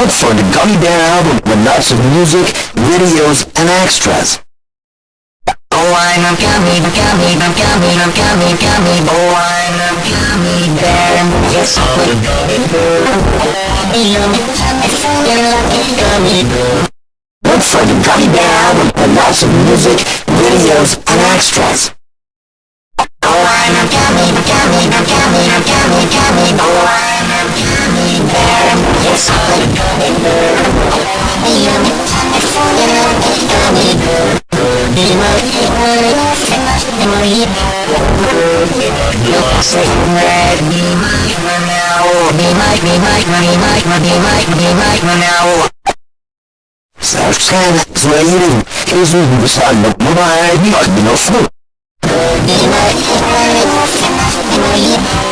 Look for the Gummy Bear album with lots of music, videos, and extras. Oh, I'm a gummy, gummy, gummy, gummy, gummy. Oh, I'm a gummy bear. Yes, I'm a gummy bear. You're a lucky gummy bear. Look for the Gummy Bear album with lots of music, videos, and extras. Yes, I'm a gummy bear. You're a lucky gummy bear. Be my hero,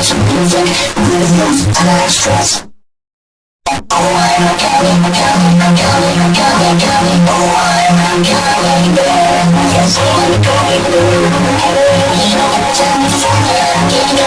of music, videos, and extras. Oh, I'm a gummy, a gummy, a gummy, a gummy, gummy. Oh, I'm a gummy bear. Yes, I'm a gummy bear. You're the California gummy bear.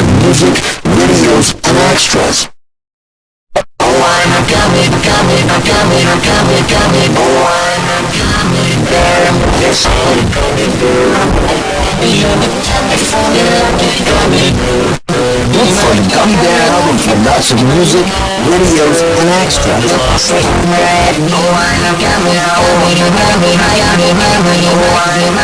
Of music, videos, and extras. Oh, I'm a gummy, a gummy, a gummy, gummy. Oh, I'm gummy bear. Yes, I'm gummy bear. You're the California gummy bear. Look for the Gummy Bear album with lots of music, videos, and extras. Oh, I'm a gummy, gummy, gummy, gummy, gummy. Oh, I'm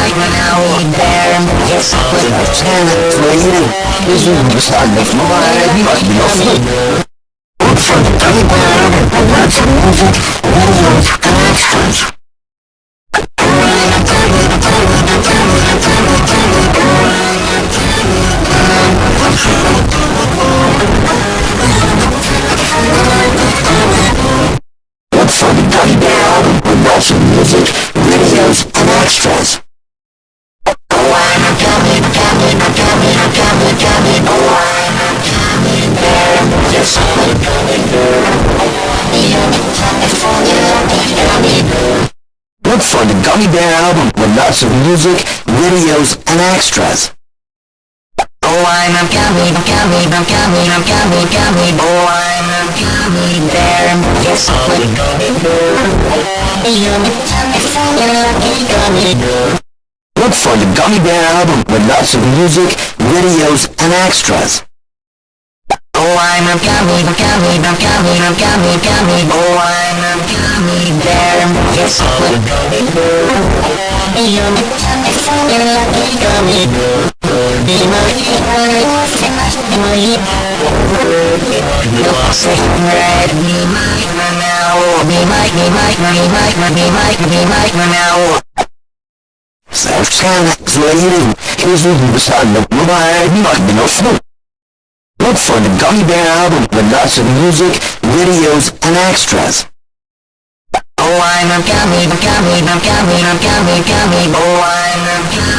of music, videos, and extras. Oh, I'm. Oh, I'm. Yes, I'm. Look for the Gummy Bear album with lots of music, videos, and extras. Oh, I'm a gummy, gummy, gummy, gummy, gummy. Oh, I'm a gummy bear. Yes, I'm a gummy bear. You're the California gummy bear. Look for the Gummy Bear album with lots of music, videos, and extras. Oh, I'm a gummy, gummy, gummy, gummy, gummy. Oh, I'm a gummy bear. Yes, I'm a gummy bear. You're the gummy bear. Hero. You're so red, be Subscribe to you, here's your beside the mobile, not the no smoke. Look for the Gummy Bear album with lots of music, videos, and extras. Oh, I'm a gummy, gummy, gummy, gummy, gummy, oh, I'm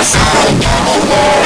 Cause I know